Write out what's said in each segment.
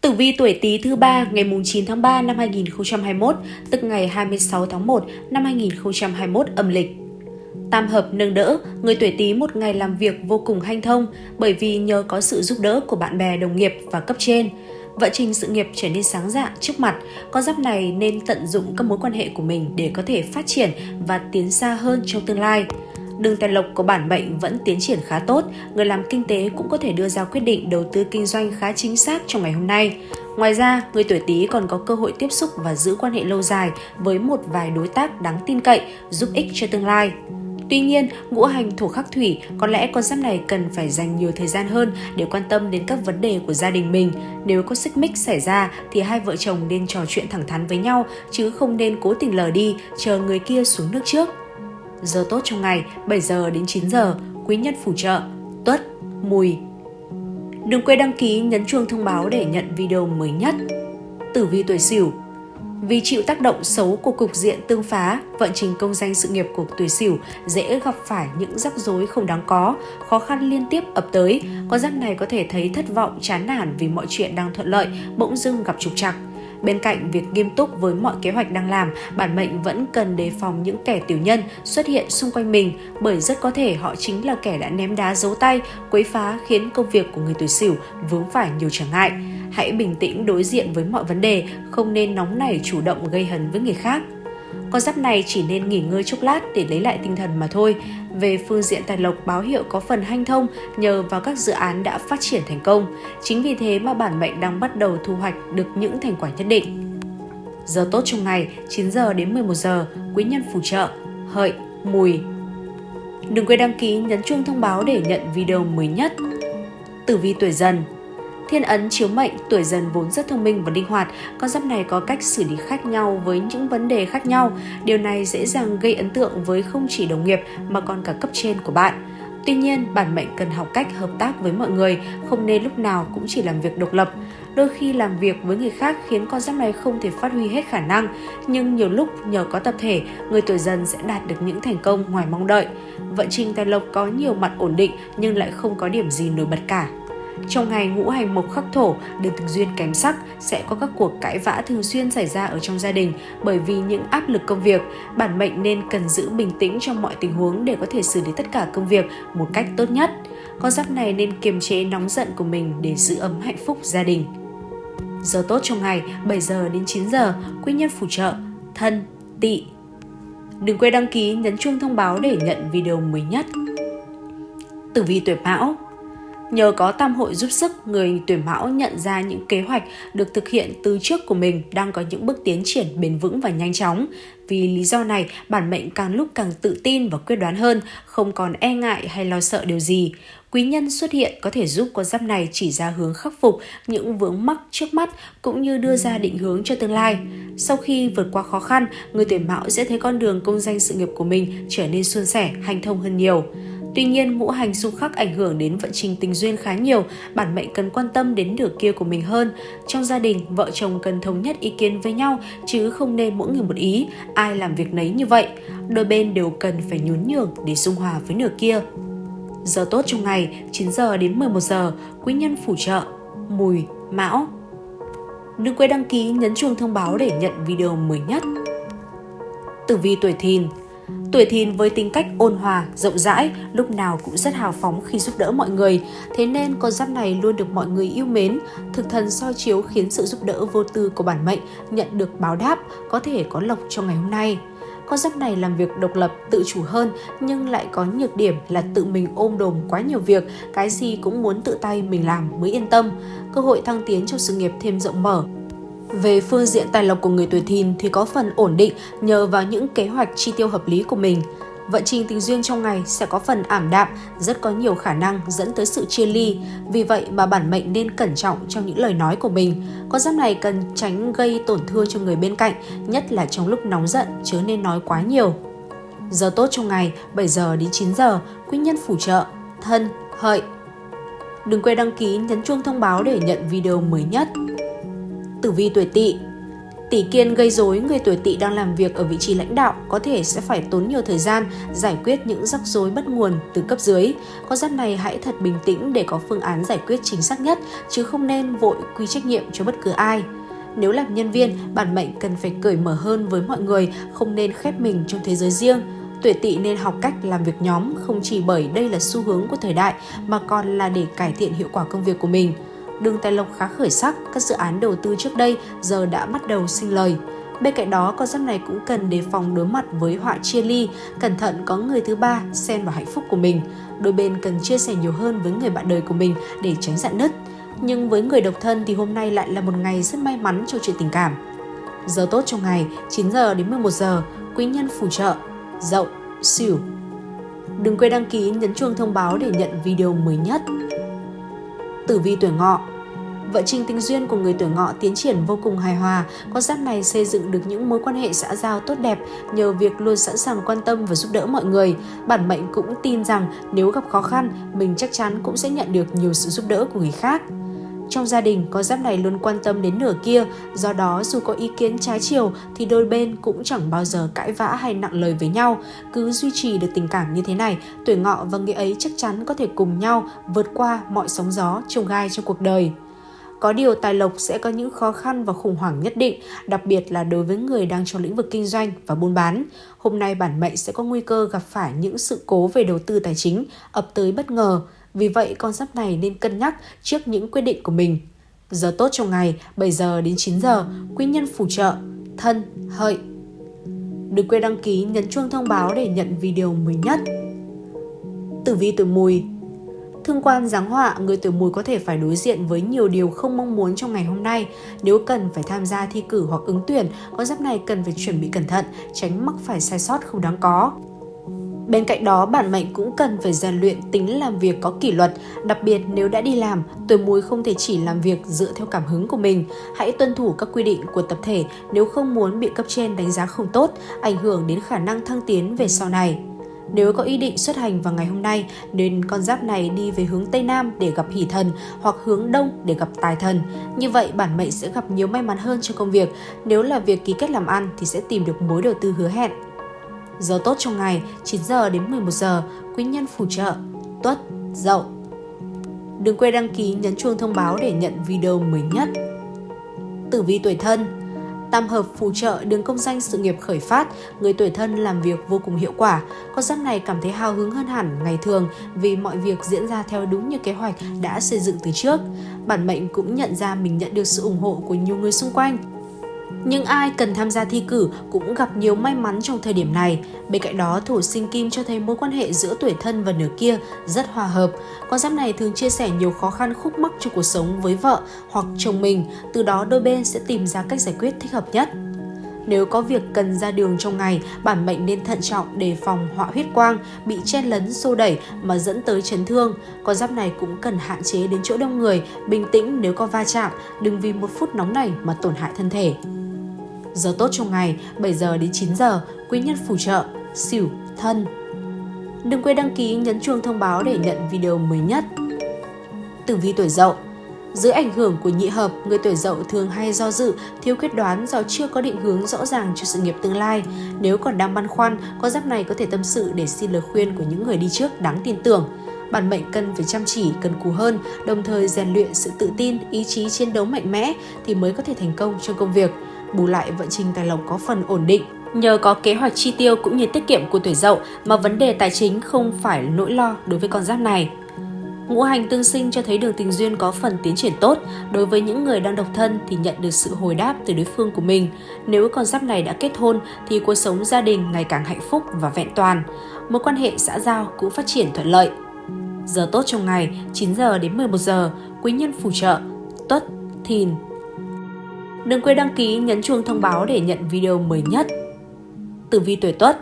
Tử vi tuổi Tý thứ ba ngày 9 tháng 3 năm 2021, tức ngày 26 tháng 1 năm 2021 âm lịch. Tam hợp nâng đỡ, người tuổi Tý một ngày làm việc vô cùng hanh thông bởi vì nhờ có sự giúp đỡ của bạn bè đồng nghiệp và cấp trên. Vận trình sự nghiệp trở nên sáng dạ trước mặt, con giáp này nên tận dụng các mối quan hệ của mình để có thể phát triển và tiến xa hơn trong tương lai. Đường tài lộc của bản mệnh vẫn tiến triển khá tốt, người làm kinh tế cũng có thể đưa ra quyết định đầu tư kinh doanh khá chính xác trong ngày hôm nay. Ngoài ra, người tuổi Tý còn có cơ hội tiếp xúc và giữ quan hệ lâu dài với một vài đối tác đáng tin cậy, giúp ích cho tương lai. Tuy nhiên, ngũ hành thổ khắc thủy có lẽ con giáp này cần phải dành nhiều thời gian hơn để quan tâm đến các vấn đề của gia đình mình. Nếu có xích mích xảy ra thì hai vợ chồng nên trò chuyện thẳng thắn với nhau chứ không nên cố tình lờ đi, chờ người kia xuống nước trước. Giờ tốt trong ngày 7 giờ đến 9 giờ, quý nhân phù trợ, tuất, mùi. Đừng quên đăng ký nhấn chuông thông báo để nhận video mới nhất. Tử vi tuổi Sửu vì chịu tác động xấu của cục diện tương phá, vận trình công danh sự nghiệp của tuổi Sửu dễ gặp phải những rắc rối không đáng có, khó khăn liên tiếp ập tới. Con giáp này có thể thấy thất vọng, chán nản vì mọi chuyện đang thuận lợi, bỗng dưng gặp trục trặc. Bên cạnh việc nghiêm túc với mọi kế hoạch đang làm, bản mệnh vẫn cần đề phòng những kẻ tiểu nhân xuất hiện xung quanh mình bởi rất có thể họ chính là kẻ đã ném đá giấu tay, quấy phá khiến công việc của người tuổi Sửu vướng phải nhiều trở ngại. Hãy bình tĩnh đối diện với mọi vấn đề, không nên nóng nảy chủ động gây hấn với người khác. Con giáp này chỉ nên nghỉ ngơi chốc lát để lấy lại tinh thần mà thôi. Về phương diện tài lộc báo hiệu có phần hanh thông nhờ vào các dự án đã phát triển thành công. Chính vì thế mà bản mệnh đang bắt đầu thu hoạch được những thành quả nhất định. Giờ tốt trong ngày 9 giờ đến 11 giờ, quý nhân phù trợ, hợi, mùi. Đừng quên đăng ký nhấn chuông thông báo để nhận video mới nhất. Tử vi tuổi dần Thiên ấn chiếu mệnh, tuổi dần vốn rất thông minh và linh hoạt, con giáp này có cách xử lý khác nhau với những vấn đề khác nhau. Điều này dễ dàng gây ấn tượng với không chỉ đồng nghiệp mà còn cả cấp trên của bạn. Tuy nhiên, bản mệnh cần học cách hợp tác với mọi người, không nên lúc nào cũng chỉ làm việc độc lập. Đôi khi làm việc với người khác khiến con giáp này không thể phát huy hết khả năng, nhưng nhiều lúc nhờ có tập thể, người tuổi dần sẽ đạt được những thành công ngoài mong đợi. Vận trình tài lộc có nhiều mặt ổn định nhưng lại không có điểm gì nổi bật cả. Trong ngày ngũ hành mộc khắc thổ, đường tình duyên kém sắc, sẽ có các cuộc cãi vã thường xuyên xảy ra ở trong gia đình bởi vì những áp lực công việc. Bản mệnh nên cần giữ bình tĩnh trong mọi tình huống để có thể xử lý tất cả công việc một cách tốt nhất. Con giáp này nên kiềm chế nóng giận của mình để giữ ấm hạnh phúc gia đình. Giờ tốt trong ngày 7 giờ đến 9 giờ, quý nhân phù trợ, thân, tỵ. Đừng quên đăng ký nhấn chuông thông báo để nhận video mới nhất. Tử vi tuổi Mão Nhờ có tam hội giúp sức, người tuổi mão nhận ra những kế hoạch được thực hiện từ trước của mình đang có những bước tiến triển bền vững và nhanh chóng. Vì lý do này, bản mệnh càng lúc càng tự tin và quyết đoán hơn, không còn e ngại hay lo sợ điều gì. Quý nhân xuất hiện có thể giúp con giáp này chỉ ra hướng khắc phục những vướng mắc trước mắt cũng như đưa ra định hướng cho tương lai. Sau khi vượt qua khó khăn, người tuổi mão sẽ thấy con đường công danh sự nghiệp của mình trở nên suôn sẻ, hành thông hơn nhiều. Tuy nhiên, ngũ hành xung khắc ảnh hưởng đến vận trình tình duyên khá nhiều, bản mệnh cần quan tâm đến nửa kia của mình hơn. Trong gia đình, vợ chồng cần thống nhất ý kiến với nhau, chứ không nên mỗi người một ý, ai làm việc nấy như vậy. Đôi bên đều cần phải nhún nhường để dung hòa với nửa kia. Giờ tốt trong ngày 9 giờ đến 11 giờ, quý nhân phù trợ, mùi, mão. Đừng quên đăng ký nhấn chuông thông báo để nhận video mới nhất. Tử vi tuổi thìn Tuổi thìn với tính cách ôn hòa, rộng rãi, lúc nào cũng rất hào phóng khi giúp đỡ mọi người. Thế nên con giáp này luôn được mọi người yêu mến. Thực thần soi chiếu khiến sự giúp đỡ vô tư của bản mệnh nhận được báo đáp, có thể có lộc trong ngày hôm nay. Con giáp này làm việc độc lập, tự chủ hơn nhưng lại có nhược điểm là tự mình ôm đồm quá nhiều việc, cái gì cũng muốn tự tay mình làm mới yên tâm. Cơ hội thăng tiến trong sự nghiệp thêm rộng mở, về phương diện tài lộc của người tuổi thìn thì có phần ổn định nhờ vào những kế hoạch chi tiêu hợp lý của mình. Vận trình tình duyên trong ngày sẽ có phần ảm đạm, rất có nhiều khả năng dẫn tới sự chia ly. Vì vậy mà bản mệnh nên cẩn trọng trong những lời nói của mình. Con giáp này cần tránh gây tổn thương cho người bên cạnh, nhất là trong lúc nóng giận chớ nên nói quá nhiều. Giờ tốt trong ngày 7 giờ đến 9 giờ, quý nhân phù trợ, thân, hợi. Đừng quên đăng ký nhấn chuông thông báo để nhận video mới nhất tử vi tuổi tỵ. Tỷ kiên gây rối người tuổi tỵ đang làm việc ở vị trí lãnh đạo có thể sẽ phải tốn nhiều thời gian giải quyết những rắc rối bất nguồn từ cấp dưới. Con giáp này hãy thật bình tĩnh để có phương án giải quyết chính xác nhất chứ không nên vội quy trách nhiệm cho bất cứ ai. Nếu làm nhân viên, bản mệnh cần phải cởi mở hơn với mọi người, không nên khép mình trong thế giới riêng. Tuổi tỵ nên học cách làm việc nhóm không chỉ bởi đây là xu hướng của thời đại mà còn là để cải thiện hiệu quả công việc của mình đường tài lộc khá khởi sắc, các dự án đầu tư trước đây giờ đã bắt đầu sinh lời. Bên cạnh đó, con giáp này cũng cần đề phòng đối mặt với họa chia ly, cẩn thận có người thứ ba xen vào hạnh phúc của mình. Đôi bên cần chia sẻ nhiều hơn với người bạn đời của mình để tránh dạn nứt. Nhưng với người độc thân thì hôm nay lại là một ngày rất may mắn cho chuyện tình cảm. Giờ tốt trong ngày 9 giờ đến 11 giờ, quý nhân phù trợ, dậu, xỉu. Đừng quên đăng ký nhấn chuông thông báo để nhận video mới nhất. Tử vi tuổi ngọ Vợ trình tình duyên của người tuổi ngọ tiến triển vô cùng hài hòa, con giáp này xây dựng được những mối quan hệ xã giao tốt đẹp nhờ việc luôn sẵn sàng quan tâm và giúp đỡ mọi người. Bản mệnh cũng tin rằng nếu gặp khó khăn, mình chắc chắn cũng sẽ nhận được nhiều sự giúp đỡ của người khác. Trong gia đình, con giáp này luôn quan tâm đến nửa kia, do đó dù có ý kiến trái chiều thì đôi bên cũng chẳng bao giờ cãi vã hay nặng lời với nhau. Cứ duy trì được tình cảm như thế này, tuổi ngọ và người ấy chắc chắn có thể cùng nhau vượt qua mọi sóng gió, trông gai trong cuộc đời. Có điều tài lộc sẽ có những khó khăn và khủng hoảng nhất định, đặc biệt là đối với người đang trong lĩnh vực kinh doanh và buôn bán. Hôm nay bản mệnh sẽ có nguy cơ gặp phải những sự cố về đầu tư tài chính ập tới bất ngờ. Vì vậy, con giáp này nên cân nhắc trước những quyết định của mình. Giờ tốt trong ngày 7 giờ đến 9 giờ, quý nhân phù trợ, thân, hợi. Đừng quên đăng ký nhấn chuông thông báo để nhận video mới nhất. Tử vi tuổi mùi Thương quan giáng họa, người tuổi mùi có thể phải đối diện với nhiều điều không mong muốn trong ngày hôm nay. Nếu cần phải tham gia thi cử hoặc ứng tuyển, con giáp này cần phải chuẩn bị cẩn thận, tránh mắc phải sai sót không đáng có. Bên cạnh đó, bản mệnh cũng cần phải rèn luyện tính làm việc có kỷ luật, đặc biệt nếu đã đi làm, tuổi mùi không thể chỉ làm việc dựa theo cảm hứng của mình. Hãy tuân thủ các quy định của tập thể nếu không muốn bị cấp trên đánh giá không tốt, ảnh hưởng đến khả năng thăng tiến về sau này. Nếu có ý định xuất hành vào ngày hôm nay, nên con giáp này đi về hướng Tây Nam để gặp hỷ thần hoặc hướng Đông để gặp tài thần. Như vậy, bản mệnh sẽ gặp nhiều may mắn hơn trong công việc. Nếu là việc ký kết làm ăn thì sẽ tìm được mối đầu tư hứa hẹn. Giờ tốt trong ngày 9 giờ đến 11 giờ, quý nhân phù trợ, tuất, dậu. Đừng quên đăng ký nhấn chuông thông báo để nhận video mới nhất. Tử vi tuổi thân Tam hợp phù trợ đường công danh sự nghiệp khởi phát, người tuổi thân làm việc vô cùng hiệu quả. Con giáp này cảm thấy hào hứng hơn hẳn ngày thường vì mọi việc diễn ra theo đúng như kế hoạch đã xây dựng từ trước. Bản mệnh cũng nhận ra mình nhận được sự ủng hộ của nhiều người xung quanh. Nhưng ai cần tham gia thi cử cũng gặp nhiều may mắn trong thời điểm này. Bên cạnh đó, thổ sinh kim cho thấy mối quan hệ giữa tuổi thân và nửa kia rất hòa hợp. Con giáp này thường chia sẻ nhiều khó khăn khúc mắc trong cuộc sống với vợ hoặc chồng mình, từ đó đôi bên sẽ tìm ra cách giải quyết thích hợp nhất. Nếu có việc cần ra đường trong ngày, bản mệnh nên thận trọng đề phòng họa huyết quang, bị chen lấn xô đẩy mà dẫn tới chấn thương. Con giáp này cũng cần hạn chế đến chỗ đông người, bình tĩnh nếu có va chạm, đừng vì một phút nóng này mà tổn hại thân thể. Giờ tốt trong ngày 7 giờ đến 9 giờ, quý nhân phù trợ, xỉu, thân. Đừng quên đăng ký nhấn chuông thông báo để nhận video mới nhất. Tử vi tuổi dậu dưới ảnh hưởng của nhị hợp, người tuổi dậu thường hay do dự, thiếu quyết đoán do chưa có định hướng rõ ràng cho sự nghiệp tương lai. Nếu còn đang băn khoăn, con giáp này có thể tâm sự để xin lời khuyên của những người đi trước đáng tin tưởng. Bản mệnh cần phải chăm chỉ, cần cù hơn, đồng thời rèn luyện sự tự tin, ý chí chiến đấu mạnh mẽ thì mới có thể thành công trong công việc bù lại vận trình tài lộc có phần ổn định. Nhờ có kế hoạch chi tiêu cũng như tiết kiệm của tuổi dậu mà vấn đề tài chính không phải nỗi lo đối với con giáp này. Ngũ hành tương sinh cho thấy đường tình duyên có phần tiến triển tốt. Đối với những người đang độc thân thì nhận được sự hồi đáp từ đối phương của mình. Nếu con giáp này đã kết hôn thì cuộc sống gia đình ngày càng hạnh phúc và vẹn toàn. Mối quan hệ xã giao cũng phát triển thuận lợi. Giờ tốt trong ngày 9 giờ đến 11 giờ, quý nhân phù trợ, tuất, thìn, Đừng quên đăng ký nhấn chuông thông báo để nhận video mới nhất. Tử vi tuổi Tuất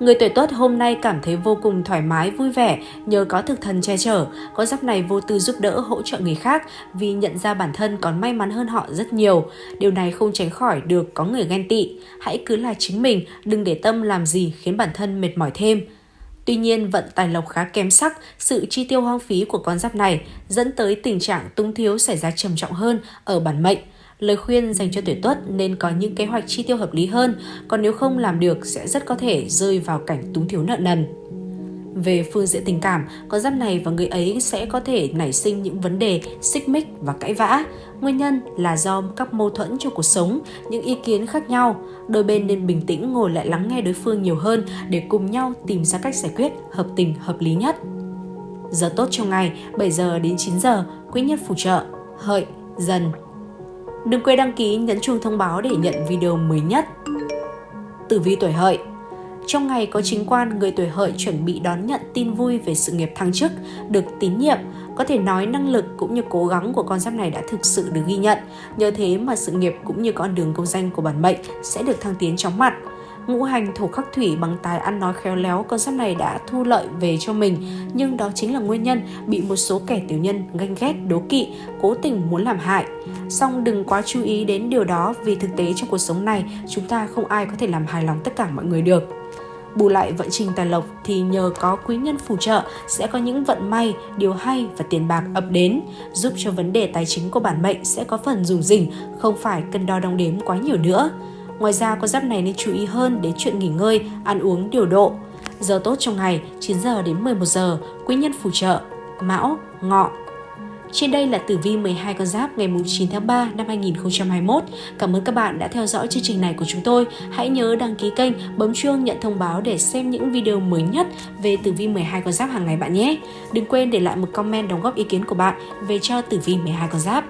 Người tuổi Tuất hôm nay cảm thấy vô cùng thoải mái, vui vẻ nhờ có thực thần che chở. Có giáp này vô tư giúp đỡ, hỗ trợ người khác vì nhận ra bản thân còn may mắn hơn họ rất nhiều. Điều này không tránh khỏi được có người ghen tị. Hãy cứ là chính mình, đừng để tâm làm gì khiến bản thân mệt mỏi thêm. Tuy nhiên, vận tài lộc khá kém sắc, sự chi tiêu hoang phí của con giáp này dẫn tới tình trạng túng thiếu xảy ra trầm trọng hơn ở bản mệnh Lời khuyên dành cho tuổi tuất nên có những kế hoạch chi tiêu hợp lý hơn, còn nếu không làm được sẽ rất có thể rơi vào cảnh túng thiếu nợ nần. Về phương diện tình cảm, con giáp này và người ấy sẽ có thể nảy sinh những vấn đề xích mích và cãi vã. Nguyên nhân là do các mâu thuẫn trong cuộc sống, những ý kiến khác nhau. Đôi bên nên bình tĩnh ngồi lại lắng nghe đối phương nhiều hơn để cùng nhau tìm ra cách giải quyết hợp tình hợp lý nhất. Giờ tốt trong ngày 7 giờ đến 9 giờ, quý nhất phù trợ, hợi, dần. Đừng quên đăng ký nhấn chuông thông báo để nhận video mới nhất. Tử vi tuổi hợi trong ngày có chính quan, người tuổi hợi chuẩn bị đón nhận tin vui về sự nghiệp thăng chức, được tín nhiệm. Có thể nói năng lực cũng như cố gắng của con giáp này đã thực sự được ghi nhận. Nhờ thế mà sự nghiệp cũng như con đường công danh của bản mệnh sẽ được thăng tiến chóng mặt ngũ hành thổ khắc thủy bằng tài ăn nói khéo léo con giáp này đã thu lợi về cho mình. Nhưng đó chính là nguyên nhân bị một số kẻ tiểu nhân ganh ghét đố kỵ cố tình muốn làm hại. Song đừng quá chú ý đến điều đó vì thực tế trong cuộc sống này chúng ta không ai có thể làm hài lòng tất cả mọi người được. Bù lại vận trình tài lộc thì nhờ có quý nhân phù trợ sẽ có những vận may, điều hay và tiền bạc ập đến, giúp cho vấn đề tài chính của bản mệnh sẽ có phần rủng rỉnh, không phải cân đo đong đếm quá nhiều nữa. Ngoài ra, con giáp này nên chú ý hơn đến chuyện nghỉ ngơi, ăn uống điều độ. Giờ tốt trong ngày 9 giờ đến 11 giờ, quý nhân phù trợ, mão, ngọ, trên đây là tử vi 12 con giáp ngày 9 tháng 3 năm 2021. Cảm ơn các bạn đã theo dõi chương trình này của chúng tôi. Hãy nhớ đăng ký kênh, bấm chuông nhận thông báo để xem những video mới nhất về tử vi 12 con giáp hàng ngày bạn nhé. Đừng quên để lại một comment đóng góp ý kiến của bạn về cho tử vi 12 con giáp.